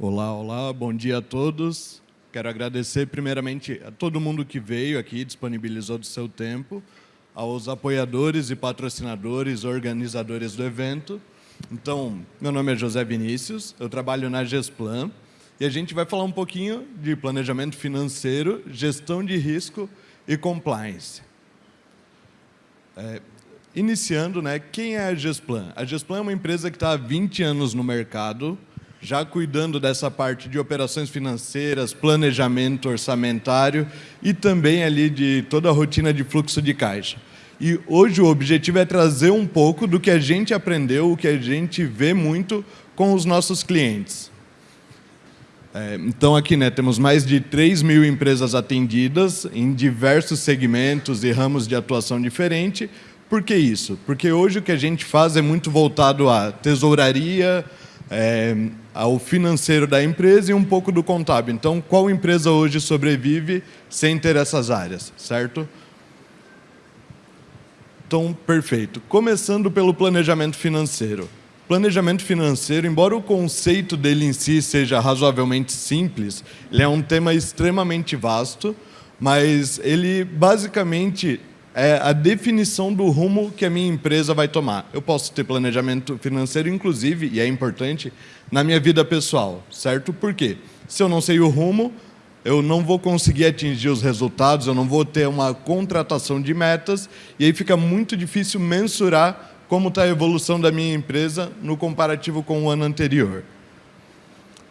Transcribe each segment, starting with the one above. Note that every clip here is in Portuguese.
Olá, olá, bom dia a todos. Quero agradecer primeiramente a todo mundo que veio aqui, disponibilizou do seu tempo, aos apoiadores e patrocinadores, organizadores do evento. Então, meu nome é José Vinícius, eu trabalho na Gesplan e a gente vai falar um pouquinho de planejamento financeiro, gestão de risco e compliance. É, iniciando, né, quem é a Gesplan? A Gesplan é uma empresa que está há 20 anos no mercado, já cuidando dessa parte de operações financeiras, planejamento orçamentário e também ali de toda a rotina de fluxo de caixa. E hoje o objetivo é trazer um pouco do que a gente aprendeu, o que a gente vê muito com os nossos clientes. É, então aqui né, temos mais de 3 mil empresas atendidas em diversos segmentos e ramos de atuação diferente. Por que isso? Porque hoje o que a gente faz é muito voltado à tesouraria, é, ao financeiro da empresa e um pouco do contábil. Então, qual empresa hoje sobrevive sem ter essas áreas, certo? Então, perfeito. Começando pelo planejamento financeiro. Planejamento financeiro, embora o conceito dele em si seja razoavelmente simples, ele é um tema extremamente vasto, mas ele basicamente é a definição do rumo que a minha empresa vai tomar. Eu posso ter planejamento financeiro, inclusive, e é importante, na minha vida pessoal, certo? Por quê? Se eu não sei o rumo, eu não vou conseguir atingir os resultados, eu não vou ter uma contratação de metas, e aí fica muito difícil mensurar como está a evolução da minha empresa no comparativo com o ano anterior.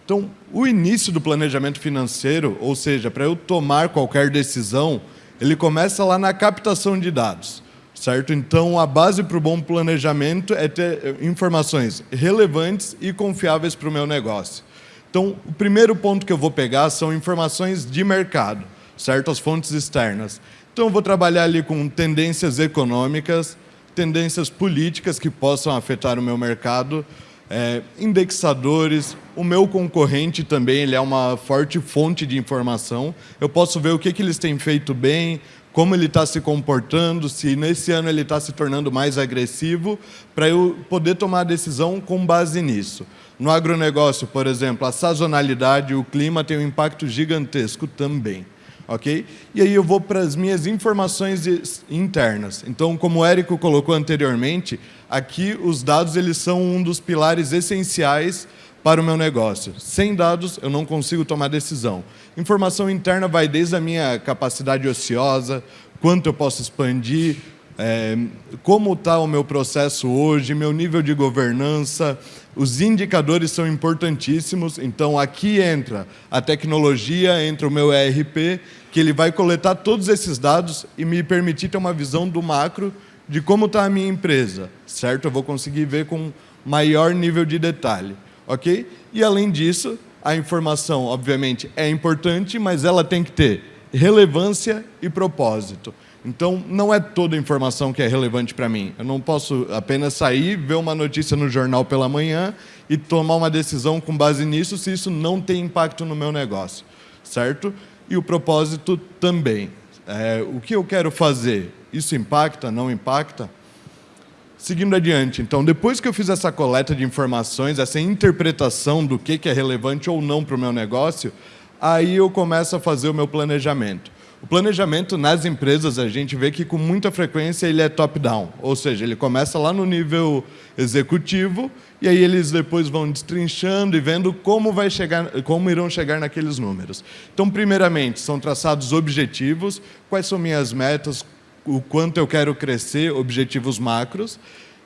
Então, o início do planejamento financeiro, ou seja, para eu tomar qualquer decisão, ele começa lá na captação de dados, certo? Então, a base para o bom planejamento é ter informações relevantes e confiáveis para o meu negócio. Então, o primeiro ponto que eu vou pegar são informações de mercado, certo? As fontes externas. Então, eu vou trabalhar ali com tendências econômicas, tendências políticas que possam afetar o meu mercado, é, indexadores, o meu concorrente também ele é uma forte fonte de informação. Eu posso ver o que, que eles têm feito bem, como ele está se comportando, se nesse ano ele está se tornando mais agressivo, para eu poder tomar a decisão com base nisso. No agronegócio, por exemplo, a sazonalidade, o clima tem um impacto gigantesco também ok? E aí eu vou para as minhas informações internas. Então, como o Érico colocou anteriormente, aqui os dados eles são um dos pilares essenciais para o meu negócio. Sem dados, eu não consigo tomar decisão. Informação interna vai desde a minha capacidade ociosa, quanto eu posso expandir, é, como está o meu processo hoje, meu nível de governança, os indicadores são importantíssimos, então aqui entra a tecnologia, entra o meu ERP, que ele vai coletar todos esses dados e me permitir ter uma visão do macro de como está a minha empresa, certo? Eu vou conseguir ver com maior nível de detalhe, ok? E além disso, a informação, obviamente, é importante, mas ela tem que ter relevância e propósito. Então, não é toda informação que é relevante para mim. Eu não posso apenas sair, ver uma notícia no jornal pela manhã e tomar uma decisão com base nisso se isso não tem impacto no meu negócio, certo? E o propósito também. É, o que eu quero fazer, isso impacta, não impacta? Seguindo adiante, então, depois que eu fiz essa coleta de informações, essa interpretação do que é relevante ou não para o meu negócio, aí eu começo a fazer o meu planejamento. O planejamento nas empresas, a gente vê que com muita frequência ele é top-down, ou seja, ele começa lá no nível executivo e aí eles depois vão destrinchando e vendo como, vai chegar, como irão chegar naqueles números. Então, primeiramente, são traçados objetivos, quais são minhas metas, o quanto eu quero crescer, objetivos macros,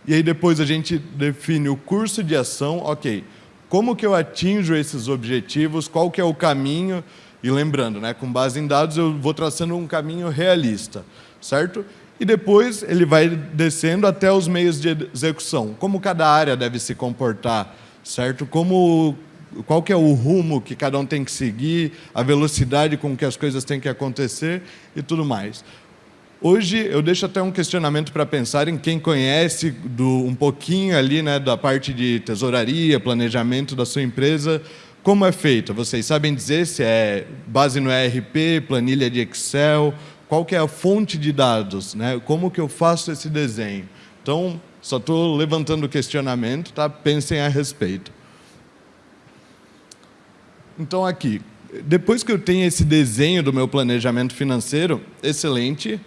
e aí depois a gente define o curso de ação, ok, como que eu atinjo esses objetivos, qual que é o caminho, e lembrando, né, com base em dados, eu vou traçando um caminho realista, certo? E depois ele vai descendo até os meios de execução. Como cada área deve se comportar, certo? Como, qual que é o rumo que cada um tem que seguir, a velocidade com que as coisas têm que acontecer e tudo mais. Hoje eu deixo até um questionamento para pensar em quem conhece do, um pouquinho ali né, da parte de tesouraria, planejamento da sua empresa, como é feita? Vocês sabem dizer se é base no ERP, planilha de Excel, qual que é a fonte de dados, né? como que eu faço esse desenho? Então, só estou levantando o questionamento, tá? pensem a respeito. Então, aqui, depois que eu tenho esse desenho do meu planejamento financeiro, excelente.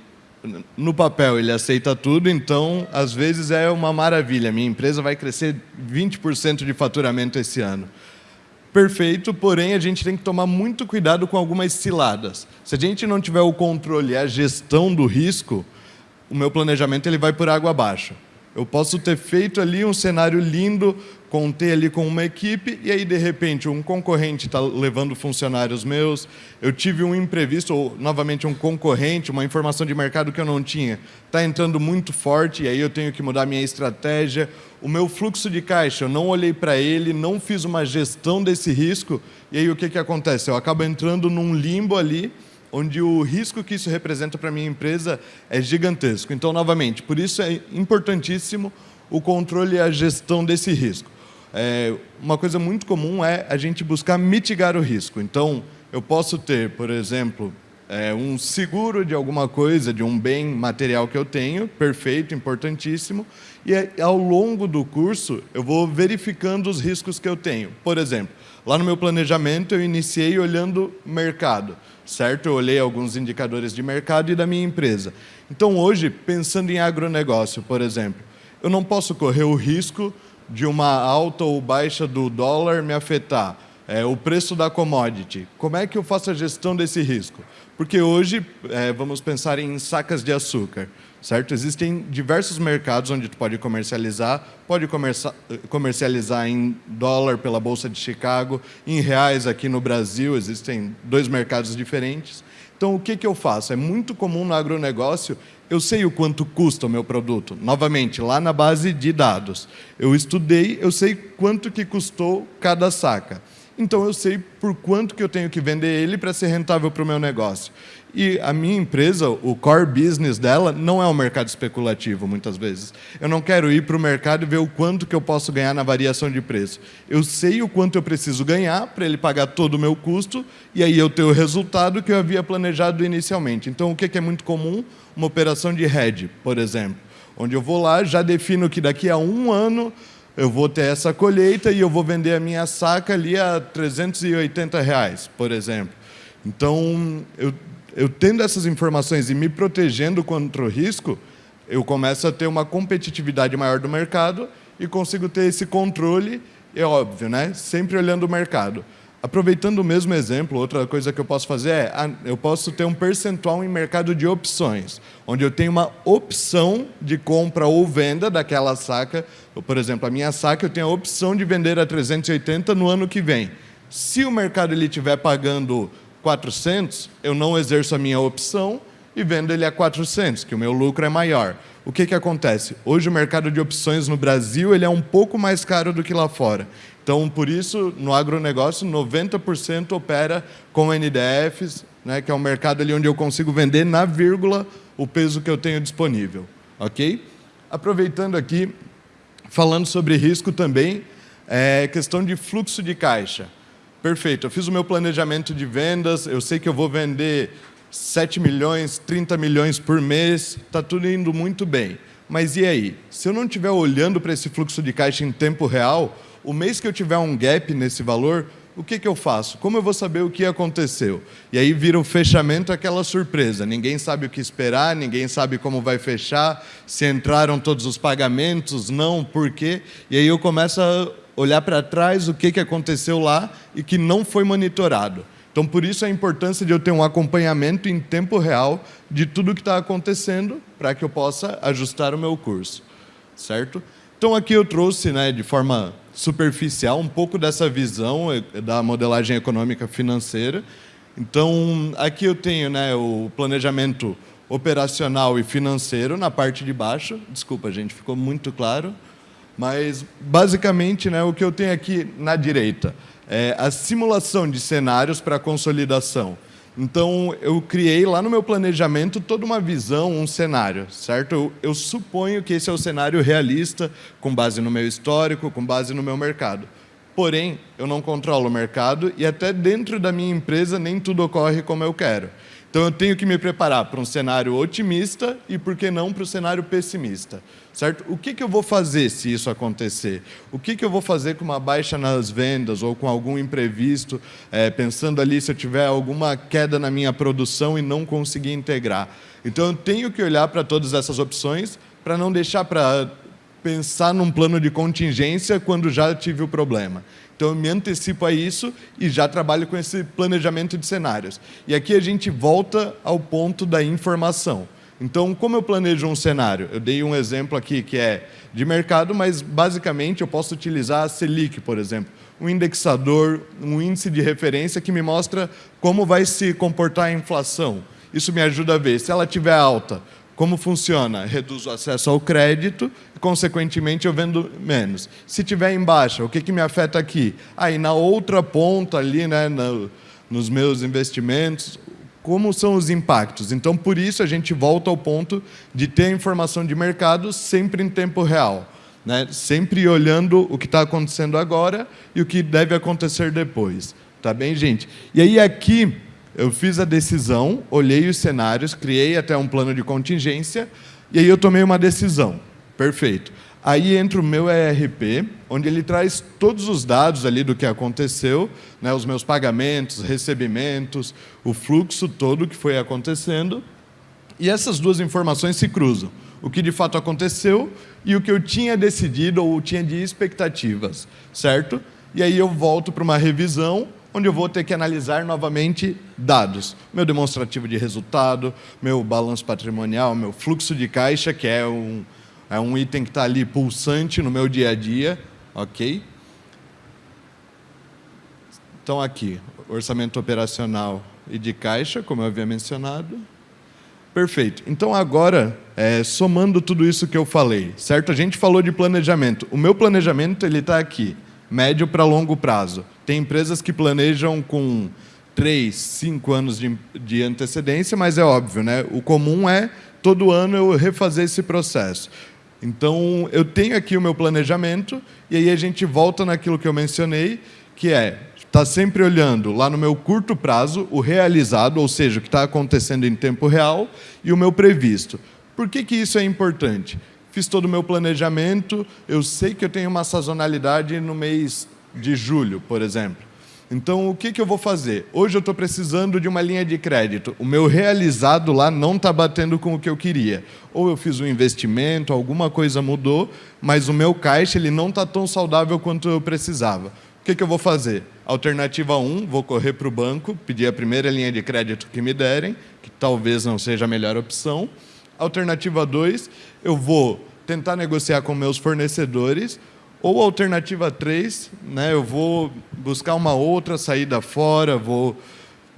No papel ele aceita tudo, então às vezes é uma maravilha. Minha empresa vai crescer 20% de faturamento esse ano. Perfeito, porém a gente tem que tomar muito cuidado com algumas ciladas. Se a gente não tiver o controle e a gestão do risco, o meu planejamento ele vai por água abaixo. Eu posso ter feito ali um cenário lindo, contei ali com uma equipe, e aí, de repente, um concorrente está levando funcionários meus, eu tive um imprevisto, ou, novamente, um concorrente, uma informação de mercado que eu não tinha, está entrando muito forte, e aí eu tenho que mudar minha estratégia. O meu fluxo de caixa, eu não olhei para ele, não fiz uma gestão desse risco, e aí o que, que acontece? Eu acabo entrando num limbo ali, onde o risco que isso representa para a minha empresa é gigantesco. Então, novamente, por isso é importantíssimo o controle e a gestão desse risco. É, uma coisa muito comum é a gente buscar mitigar o risco. Então, eu posso ter, por exemplo, é, um seguro de alguma coisa, de um bem material que eu tenho, perfeito, importantíssimo, e ao longo do curso eu vou verificando os riscos que eu tenho. Por exemplo, lá no meu planejamento eu iniciei olhando mercado certo? Eu olhei alguns indicadores de mercado e da minha empresa. Então, hoje, pensando em agronegócio, por exemplo, eu não posso correr o risco de uma alta ou baixa do dólar me afetar. É, o preço da commodity. Como é que eu faço a gestão desse risco? Porque hoje, é, vamos pensar em sacas de açúcar certo? Existem diversos mercados onde tu pode comercializar, pode comercializar em dólar pela Bolsa de Chicago, em reais aqui no Brasil, existem dois mercados diferentes. Então, o que, que eu faço? É muito comum no agronegócio, eu sei o quanto custa o meu produto. Novamente, lá na base de dados. Eu estudei, eu sei quanto que custou cada saca. Então, eu sei por quanto que eu tenho que vender ele para ser rentável para o meu negócio. E a minha empresa, o core business dela, não é um mercado especulativo, muitas vezes. Eu não quero ir para o mercado e ver o quanto que eu posso ganhar na variação de preço. Eu sei o quanto eu preciso ganhar para ele pagar todo o meu custo e aí eu ter o resultado que eu havia planejado inicialmente. Então, o que é muito comum? Uma operação de hedge, por exemplo, onde eu vou lá, já defino que daqui a um ano eu vou ter essa colheita e eu vou vender a minha saca ali a 380 reais, por exemplo. Então, eu eu tendo essas informações e me protegendo contra o risco, eu começo a ter uma competitividade maior do mercado e consigo ter esse controle, é óbvio, né? sempre olhando o mercado. Aproveitando o mesmo exemplo, outra coisa que eu posso fazer é, ah, eu posso ter um percentual em mercado de opções, onde eu tenho uma opção de compra ou venda daquela saca. Por exemplo, a minha saca eu tenho a opção de vender a 380 no ano que vem. Se o mercado estiver pagando 400, eu não exerço a minha opção e vendo ele a 400, que o meu lucro é maior. O que, que acontece? Hoje o mercado de opções no Brasil ele é um pouco mais caro do que lá fora. Então, por isso, no agronegócio, 90% opera com NDFs, né, que é um mercado ali onde eu consigo vender na vírgula o peso que eu tenho disponível. Ok? Aproveitando aqui, falando sobre risco também, é questão de fluxo de caixa. Perfeito, eu fiz o meu planejamento de vendas, eu sei que eu vou vender 7 milhões, 30 milhões por mês, está tudo indo muito bem. Mas e aí? Se eu não estiver olhando para esse fluxo de caixa em tempo real, o mês que eu tiver um gap nesse valor, o que, que eu faço? Como eu vou saber o que aconteceu? E aí vira o fechamento aquela surpresa. Ninguém sabe o que esperar, ninguém sabe como vai fechar, se entraram todos os pagamentos, não, por quê? E aí eu começo a olhar para trás o que, que aconteceu lá e que não foi monitorado. Então, por isso a importância de eu ter um acompanhamento em tempo real de tudo que está acontecendo para que eu possa ajustar o meu curso, certo? Então, aqui eu trouxe, né, de forma superficial, um pouco dessa visão da modelagem econômica financeira. Então, aqui eu tenho né, o planejamento operacional e financeiro na parte de baixo. Desculpa, gente, ficou muito claro. Mas, basicamente, né, o que eu tenho aqui na direita é a simulação de cenários para consolidação. Então, eu criei lá no meu planejamento toda uma visão, um cenário, certo? Eu, eu, suponho que esse é o cenário realista, com base no meu histórico, com base no meu mercado. Porém, eu não controlo o mercado e até dentro da minha empresa nem tudo ocorre como eu quero. Então eu tenho que me preparar para um cenário otimista e, por que não, para o cenário pessimista. Certo? O que, que eu vou fazer se isso acontecer? O que, que eu vou fazer com uma baixa nas vendas ou com algum imprevisto, é, pensando ali se eu tiver alguma queda na minha produção e não conseguir integrar? Então eu tenho que olhar para todas essas opções para não deixar para pensar num plano de contingência quando já tive o problema. Então, eu me antecipo a isso e já trabalho com esse planejamento de cenários. E aqui a gente volta ao ponto da informação. Então, como eu planejo um cenário? Eu dei um exemplo aqui que é de mercado, mas basicamente eu posso utilizar a Selic, por exemplo, um indexador, um índice de referência que me mostra como vai se comportar a inflação. Isso me ajuda a ver se ela estiver alta, como funciona? Reduz o acesso ao crédito consequentemente, eu vendo menos. Se tiver em baixa, o que, que me afeta aqui? Aí, na outra ponta ali, né, no, nos meus investimentos, como são os impactos? Então, por isso, a gente volta ao ponto de ter informação de mercado sempre em tempo real. Né? Sempre olhando o que está acontecendo agora e o que deve acontecer depois. Tá bem, gente? E aí, aqui, eu fiz a decisão, olhei os cenários, criei até um plano de contingência, e aí eu tomei uma decisão. Perfeito. Aí entra o meu ERP, onde ele traz todos os dados ali do que aconteceu, né, os meus pagamentos, recebimentos, o fluxo todo que foi acontecendo, e essas duas informações se cruzam. O que de fato aconteceu e o que eu tinha decidido ou tinha de expectativas, certo? E aí eu volto para uma revisão, onde eu vou ter que analisar novamente dados. Meu demonstrativo de resultado, meu balanço patrimonial, meu fluxo de caixa, que é um, é um item que está ali pulsante no meu dia a dia, ok? Então, aqui, orçamento operacional e de caixa, como eu havia mencionado. Perfeito. Então, agora, é, somando tudo isso que eu falei, certo? A gente falou de planejamento. O meu planejamento ele está aqui médio para longo prazo. Tem empresas que planejam com três, cinco anos de, de antecedência, mas é óbvio, né? o comum é todo ano eu refazer esse processo. Então, eu tenho aqui o meu planejamento, e aí a gente volta naquilo que eu mencionei, que é estar tá sempre olhando lá no meu curto prazo, o realizado, ou seja, o que está acontecendo em tempo real, e o meu previsto. Por que, que isso é importante? Fiz todo o meu planejamento, eu sei que eu tenho uma sazonalidade no mês de julho, por exemplo. Então, o que, que eu vou fazer? Hoje eu estou precisando de uma linha de crédito. O meu realizado lá não está batendo com o que eu queria. Ou eu fiz um investimento, alguma coisa mudou, mas o meu caixa ele não está tão saudável quanto eu precisava. O que, que eu vou fazer? Alternativa 1, vou correr para o banco, pedir a primeira linha de crédito que me derem, que talvez não seja a melhor opção. Alternativa 2, eu vou tentar negociar com meus fornecedores. Ou alternativa 3, né, eu vou buscar uma outra saída fora, vou,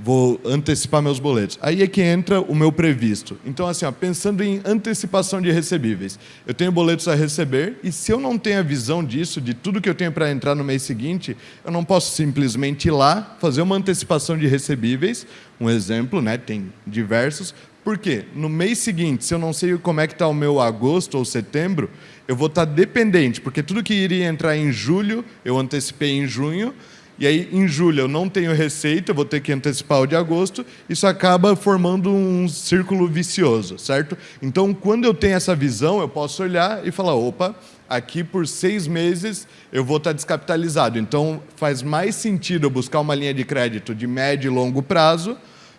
vou antecipar meus boletos. Aí é que entra o meu previsto. Então, assim, ó, pensando em antecipação de recebíveis, eu tenho boletos a receber e se eu não tenho a visão disso, de tudo que eu tenho para entrar no mês seguinte, eu não posso simplesmente ir lá, fazer uma antecipação de recebíveis, um exemplo, né, tem diversos, por quê? No mês seguinte, se eu não sei como é que está o meu agosto ou setembro, eu vou estar tá dependente, porque tudo que iria entrar em julho, eu antecipei em junho, e aí em julho eu não tenho receita, eu vou ter que antecipar o de agosto, isso acaba formando um círculo vicioso, certo? Então, quando eu tenho essa visão, eu posso olhar e falar, opa, aqui por seis meses eu vou estar tá descapitalizado, então faz mais sentido eu buscar uma linha de crédito de médio e longo prazo?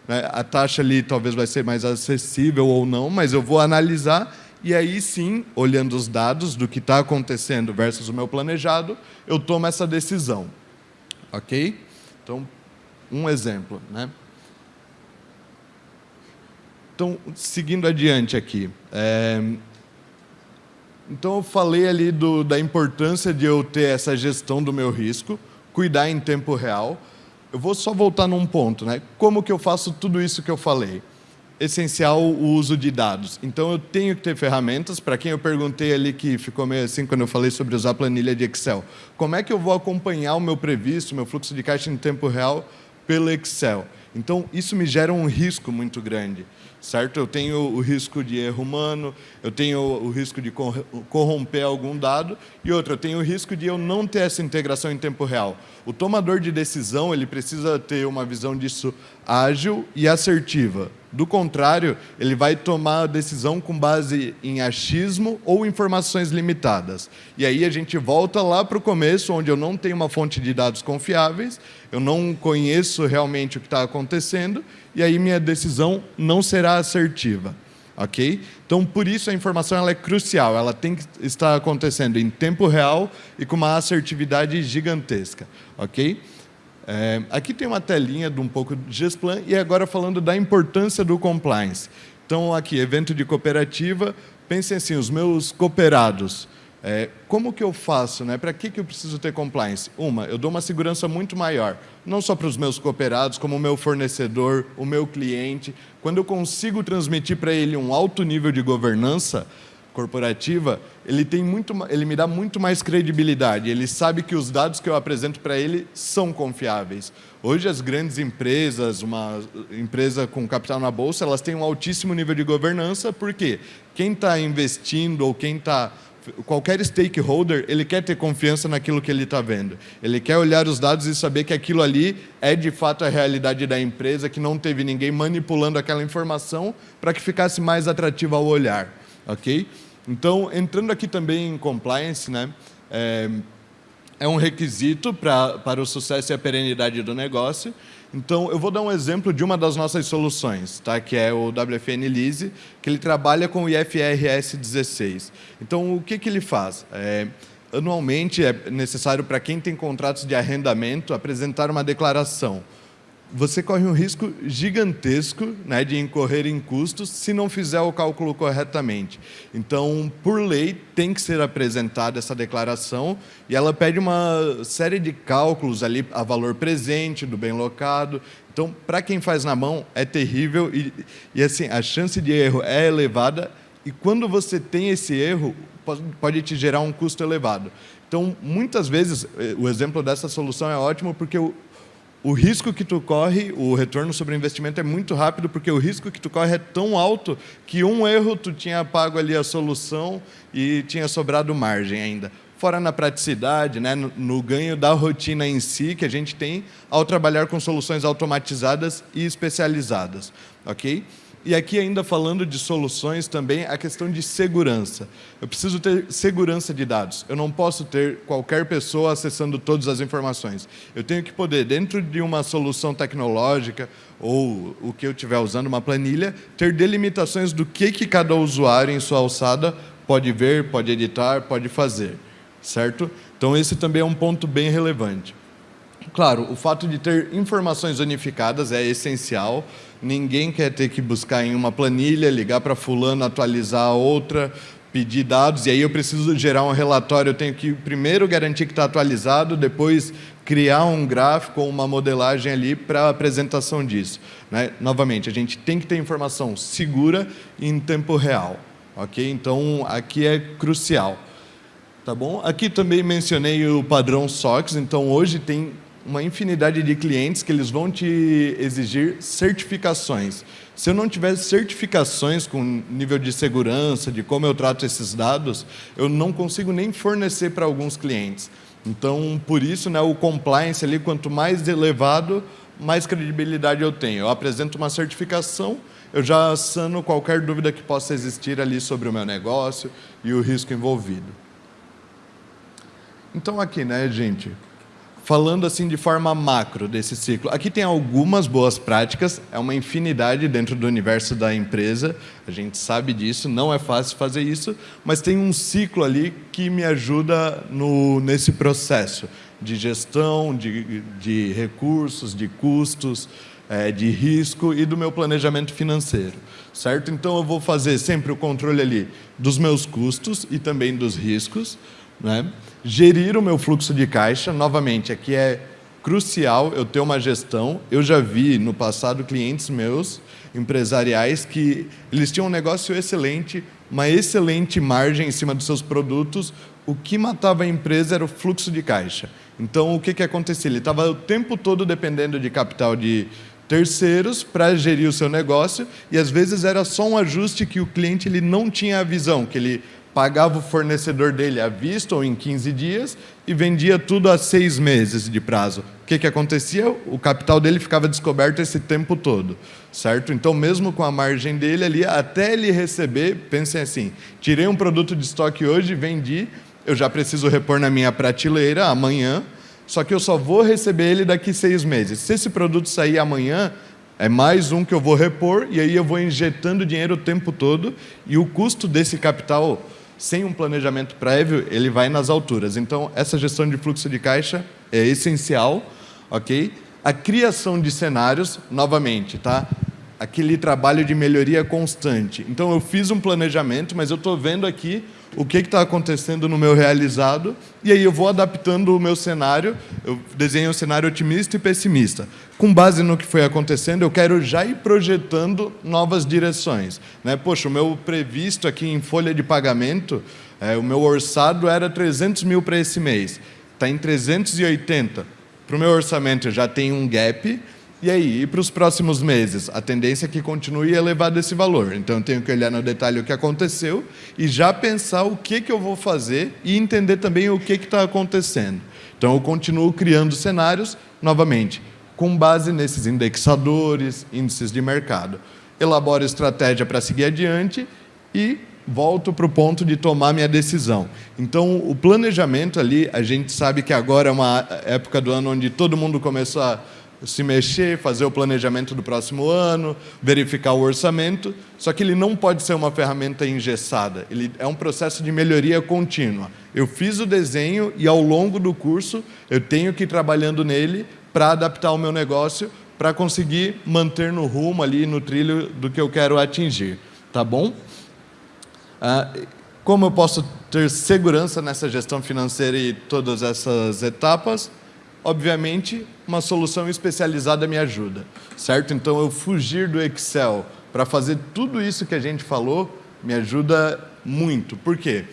A taxa ali talvez vai ser mais acessível ou não, mas eu vou analisar e aí sim, olhando os dados do que está acontecendo versus o meu planejado, eu tomo essa decisão. Ok? Então, um exemplo. Né? Então, seguindo adiante aqui. É... Então, eu falei ali do, da importância de eu ter essa gestão do meu risco, cuidar em tempo real, eu vou só voltar num ponto, né? Como que eu faço tudo isso que eu falei? Essencial o uso de dados. Então, eu tenho que ter ferramentas. Para quem eu perguntei ali, que ficou meio assim quando eu falei sobre usar planilha de Excel. Como é que eu vou acompanhar o meu previsto, meu fluxo de caixa em tempo real pelo Excel? Então, isso me gera um risco muito grande, certo? Eu tenho o risco de erro humano, eu tenho o risco de corromper algum dado, e outra, eu tenho o risco de eu não ter essa integração em tempo real. O tomador de decisão ele precisa ter uma visão disso ágil e assertiva. Do contrário, ele vai tomar a decisão com base em achismo ou informações limitadas. E aí a gente volta lá para o começo, onde eu não tenho uma fonte de dados confiáveis, eu não conheço realmente o que está acontecendo, e aí minha decisão não será assertiva. ok? Então, por isso a informação ela é crucial, ela tem que estar acontecendo em tempo real e com uma assertividade gigantesca. ok? É, aqui tem uma telinha de um pouco de Gesplan e agora falando da importância do compliance. Então, aqui, evento de cooperativa, pensem assim, os meus cooperados, é, como que eu faço? Né? Para que, que eu preciso ter compliance? Uma, eu dou uma segurança muito maior, não só para os meus cooperados, como o meu fornecedor, o meu cliente. Quando eu consigo transmitir para ele um alto nível de governança, corporativa, ele, tem muito, ele me dá muito mais credibilidade. Ele sabe que os dados que eu apresento para ele são confiáveis. Hoje, as grandes empresas, uma empresa com capital na bolsa, elas têm um altíssimo nível de governança, porque quem está investindo ou quem está qualquer stakeholder, ele quer ter confiança naquilo que ele está vendo. Ele quer olhar os dados e saber que aquilo ali é de fato a realidade da empresa, que não teve ninguém manipulando aquela informação para que ficasse mais atrativa ao olhar. ok? Então, entrando aqui também em compliance, né, é, é um requisito pra, para o sucesso e a perenidade do negócio. Então, eu vou dar um exemplo de uma das nossas soluções, tá? que é o WFN Lease, que ele trabalha com o IFRS 16. Então, o que, que ele faz? É, anualmente, é necessário para quem tem contratos de arrendamento apresentar uma declaração você corre um risco gigantesco né, de incorrer em custos se não fizer o cálculo corretamente. Então, por lei, tem que ser apresentada essa declaração e ela pede uma série de cálculos ali a valor presente do bem locado. Então, para quem faz na mão, é terrível e, e assim, a chance de erro é elevada e quando você tem esse erro, pode, pode te gerar um custo elevado. Então, muitas vezes, eh, o exemplo dessa solução é ótimo porque o, o risco que tu corre, o retorno sobre o investimento é muito rápido, porque o risco que tu corre é tão alto que um erro tu tinha pago ali a solução e tinha sobrado margem ainda. Fora na praticidade, né, no, no ganho da rotina em si que a gente tem ao trabalhar com soluções automatizadas e especializadas. ok? E aqui ainda falando de soluções também, a questão de segurança. Eu preciso ter segurança de dados. Eu não posso ter qualquer pessoa acessando todas as informações. Eu tenho que poder, dentro de uma solução tecnológica ou o que eu estiver usando, uma planilha, ter delimitações do que, que cada usuário em sua alçada pode ver, pode editar, pode fazer. Certo? Então esse também é um ponto bem relevante. Claro, o fato de ter informações unificadas é essencial. Ninguém quer ter que buscar em uma planilha, ligar para fulano, atualizar outra, pedir dados, e aí eu preciso gerar um relatório, eu tenho que primeiro garantir que está atualizado, depois criar um gráfico ou uma modelagem ali para a apresentação disso. Né? Novamente, a gente tem que ter informação segura e em tempo real. ok? Então, aqui é crucial. Tá bom? Aqui também mencionei o padrão SOX, então hoje tem uma infinidade de clientes que eles vão te exigir certificações. Se eu não tiver certificações com nível de segurança, de como eu trato esses dados, eu não consigo nem fornecer para alguns clientes. Então, por isso, né, o compliance ali, quanto mais elevado, mais credibilidade eu tenho. Eu apresento uma certificação, eu já sano qualquer dúvida que possa existir ali sobre o meu negócio e o risco envolvido. Então aqui, né, gente, falando assim de forma macro desse ciclo. Aqui tem algumas boas práticas, é uma infinidade dentro do universo da empresa, a gente sabe disso, não é fácil fazer isso, mas tem um ciclo ali que me ajuda no, nesse processo de gestão, de, de recursos, de custos, é, de risco e do meu planejamento financeiro, certo? Então eu vou fazer sempre o controle ali dos meus custos e também dos riscos, né? Gerir o meu fluxo de caixa, novamente, aqui é crucial eu ter uma gestão. Eu já vi no passado clientes meus, empresariais, que eles tinham um negócio excelente, uma excelente margem em cima dos seus produtos. O que matava a empresa era o fluxo de caixa. Então, o que, que acontecia? Ele estava o tempo todo dependendo de capital de, terceiros para gerir o seu negócio e às vezes era só um ajuste que o cliente ele não tinha a visão, que ele pagava o fornecedor dele à vista ou em 15 dias e vendia tudo a seis meses de prazo. O que, que acontecia? O capital dele ficava descoberto esse tempo todo, certo? Então, mesmo com a margem dele ali, até ele receber, pensem assim, tirei um produto de estoque hoje, vendi, eu já preciso repor na minha prateleira amanhã, só que eu só vou receber ele daqui seis meses. Se esse produto sair amanhã, é mais um que eu vou repor e aí eu vou injetando dinheiro o tempo todo e o custo desse capital, sem um planejamento prévio, ele vai nas alturas. Então, essa gestão de fluxo de caixa é essencial, ok? A criação de cenários, novamente, tá? Aquele trabalho de melhoria constante. Então, eu fiz um planejamento, mas eu estou vendo aqui o que está acontecendo no meu realizado, e aí eu vou adaptando o meu cenário, eu desenho um cenário otimista e pessimista. Com base no que foi acontecendo, eu quero já ir projetando novas direções. Né? Poxa, o meu previsto aqui em folha de pagamento, é, o meu orçado era 300 mil para esse mês, está em 380. Para o meu orçamento já tenho um gap, e aí, e para os próximos meses? A tendência é que continue elevado esse valor. Então, eu tenho que olhar no detalhe o que aconteceu e já pensar o que, que eu vou fazer e entender também o que está acontecendo. Então, eu continuo criando cenários, novamente, com base nesses indexadores, índices de mercado. Elaboro estratégia para seguir adiante e volto para o ponto de tomar minha decisão. Então, o planejamento ali, a gente sabe que agora é uma época do ano onde todo mundo começou a se mexer, fazer o planejamento do próximo ano, verificar o orçamento, só que ele não pode ser uma ferramenta engessada, ele é um processo de melhoria contínua. Eu fiz o desenho e ao longo do curso eu tenho que ir trabalhando nele para adaptar o meu negócio, para conseguir manter no rumo ali, no trilho do que eu quero atingir, tá bom? Ah, como eu posso ter segurança nessa gestão financeira e todas essas etapas? obviamente, uma solução especializada me ajuda, certo? Então, eu fugir do Excel para fazer tudo isso que a gente falou me ajuda muito. Por quê?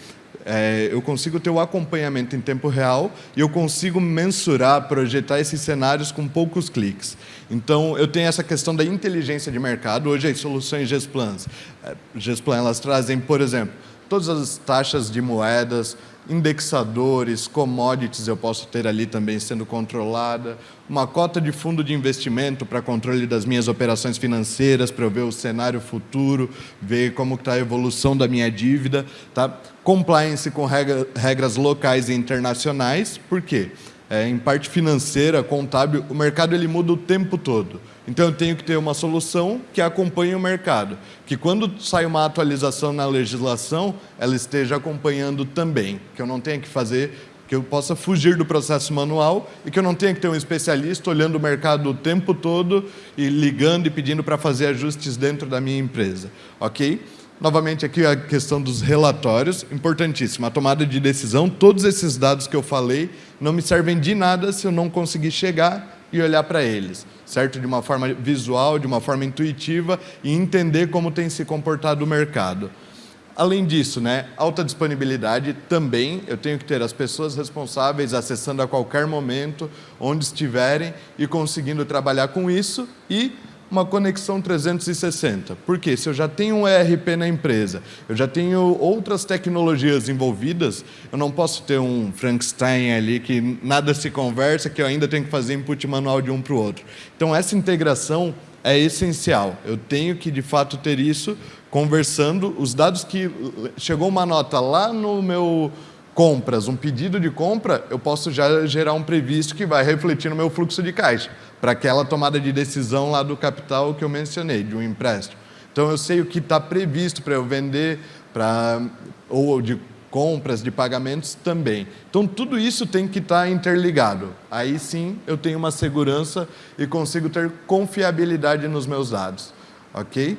É, eu consigo ter o acompanhamento em tempo real e eu consigo mensurar, projetar esses cenários com poucos cliques. Então, eu tenho essa questão da inteligência de mercado. Hoje, as soluções Gesplan, é, Gesplan elas trazem, por exemplo, todas as taxas de moedas, indexadores, commodities eu posso ter ali também sendo controlada, uma cota de fundo de investimento para controle das minhas operações financeiras, para eu ver o cenário futuro, ver como está a evolução da minha dívida, tá? compliance com regra, regras locais e internacionais, por quê? É, em parte financeira, contábil, o mercado ele muda o tempo todo. Então, eu tenho que ter uma solução que acompanhe o mercado, que quando sai uma atualização na legislação, ela esteja acompanhando também, que eu não tenha que fazer, que eu possa fugir do processo manual e que eu não tenha que ter um especialista olhando o mercado o tempo todo e ligando e pedindo para fazer ajustes dentro da minha empresa, ok? Novamente, aqui a questão dos relatórios, importantíssima. A tomada de decisão, todos esses dados que eu falei não me servem de nada se eu não conseguir chegar e olhar para eles, certo? De uma forma visual, de uma forma intuitiva e entender como tem se comportado o mercado. Além disso, né, alta disponibilidade também, eu tenho que ter as pessoas responsáveis acessando a qualquer momento, onde estiverem e conseguindo trabalhar com isso e uma conexão 360. Por quê? Se eu já tenho um ERP na empresa, eu já tenho outras tecnologias envolvidas, eu não posso ter um Frankenstein ali que nada se conversa, que eu ainda tenho que fazer input manual de um para o outro. Então, essa integração é essencial. Eu tenho que, de fato, ter isso conversando. Os dados que... Chegou uma nota lá no meu compras, um pedido de compra, eu posso já gerar um previsto que vai refletir no meu fluxo de caixa para aquela tomada de decisão lá do capital que eu mencionei, de um empréstimo. Então, eu sei o que está previsto para eu vender, pra, ou de compras, de pagamentos também. Então, tudo isso tem que estar tá interligado. Aí sim, eu tenho uma segurança e consigo ter confiabilidade nos meus dados. Ok?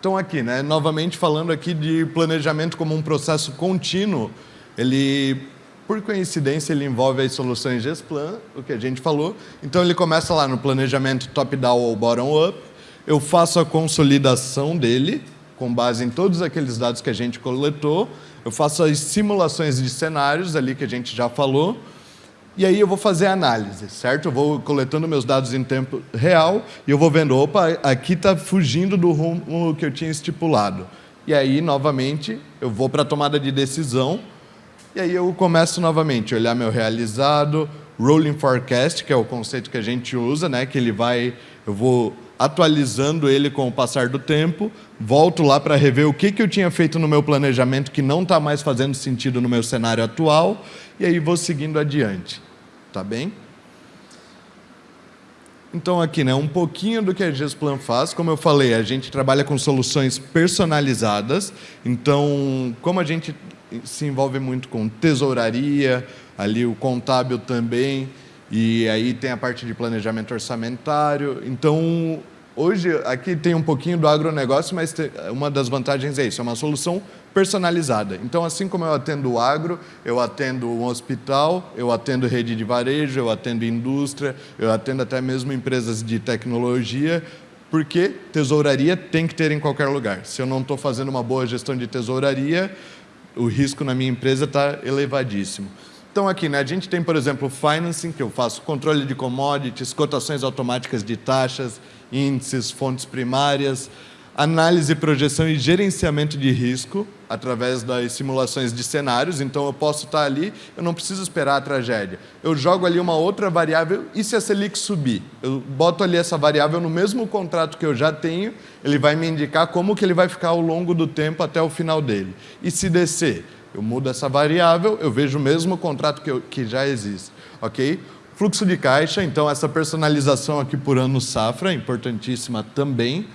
Então, aqui, né, novamente falando aqui de planejamento como um processo contínuo, ele por coincidência, ele envolve as soluções Gesplan, o que a gente falou. Então, ele começa lá no planejamento top-down ou bottom-up. Eu faço a consolidação dele, com base em todos aqueles dados que a gente coletou. Eu faço as simulações de cenários ali que a gente já falou. E aí eu vou fazer análise, certo? Eu vou coletando meus dados em tempo real e eu vou vendo, opa, aqui está fugindo do rumo que eu tinha estipulado. E aí, novamente, eu vou para a tomada de decisão e aí eu começo novamente a olhar meu realizado, rolling forecast, que é o conceito que a gente usa, né? que ele vai, eu vou atualizando ele com o passar do tempo, volto lá para rever o que, que eu tinha feito no meu planejamento que não está mais fazendo sentido no meu cenário atual, e aí vou seguindo adiante. Tá bem? Então aqui, né, um pouquinho do que a Gesplan faz. Como eu falei, a gente trabalha com soluções personalizadas. Então, como a gente se envolve muito com tesouraria, ali o contábil também, e aí tem a parte de planejamento orçamentário. Então, hoje, aqui tem um pouquinho do agronegócio, mas uma das vantagens é isso, é uma solução personalizada. Então, assim como eu atendo o agro, eu atendo um hospital, eu atendo rede de varejo, eu atendo indústria, eu atendo até mesmo empresas de tecnologia, porque tesouraria tem que ter em qualquer lugar. Se eu não estou fazendo uma boa gestão de tesouraria, o risco na minha empresa está elevadíssimo. Então, aqui, né, a gente tem, por exemplo, financing, que eu faço controle de commodities, cotações automáticas de taxas, índices, fontes primárias, análise, projeção e gerenciamento de risco através das simulações de cenários. Então, eu posso estar ali, eu não preciso esperar a tragédia. Eu jogo ali uma outra variável e se a Selic subir? Eu boto ali essa variável no mesmo contrato que eu já tenho, ele vai me indicar como que ele vai ficar ao longo do tempo até o final dele. E se descer? Eu mudo essa variável, eu vejo o mesmo contrato que, eu, que já existe. ok? Fluxo de caixa, então essa personalização aqui por ano safra, importantíssima também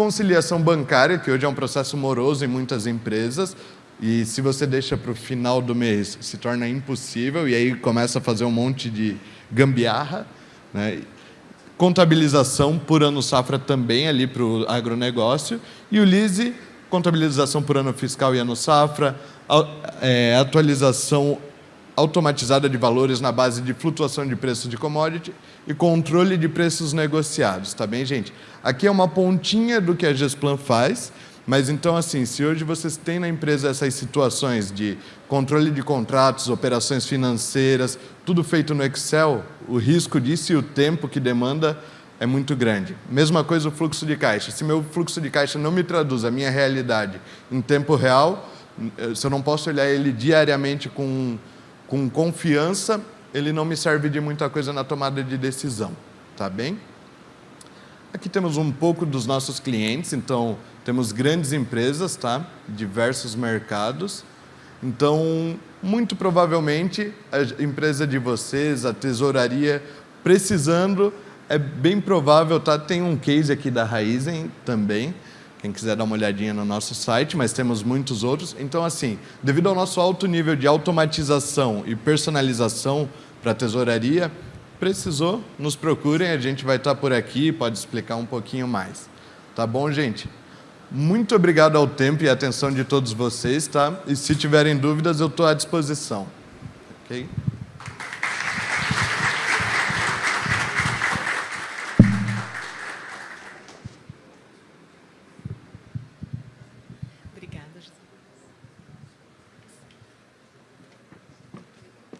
conciliação bancária, que hoje é um processo moroso em muitas empresas, e se você deixa para o final do mês, se torna impossível, e aí começa a fazer um monte de gambiarra. Né? Contabilização por ano safra também ali para o agronegócio. E o LISE, contabilização por ano fiscal e ano safra, é, atualização automatizada de valores na base de flutuação de preços de commodity e controle de preços negociados, tá bem, gente? Aqui é uma pontinha do que a Gesplan faz, mas então, assim, se hoje vocês têm na empresa essas situações de controle de contratos, operações financeiras, tudo feito no Excel, o risco disso e o tempo que demanda é muito grande. Mesma coisa o fluxo de caixa. Se meu fluxo de caixa não me traduz a minha realidade em tempo real, se eu não posso olhar ele diariamente com com confiança, ele não me serve de muita coisa na tomada de decisão, tá bem? Aqui temos um pouco dos nossos clientes, então temos grandes empresas, tá? Diversos mercados. Então, muito provavelmente, a empresa de vocês, a tesouraria, precisando, é bem provável, tá? Tem um case aqui da Raizen também, quem quiser dar uma olhadinha no nosso site, mas temos muitos outros. Então, assim, devido ao nosso alto nível de automatização e personalização para a tesouraria, precisou, nos procurem, a gente vai estar por aqui, pode explicar um pouquinho mais. Tá bom, gente? Muito obrigado ao tempo e atenção de todos vocês, tá? E se tiverem dúvidas, eu estou à disposição. Ok?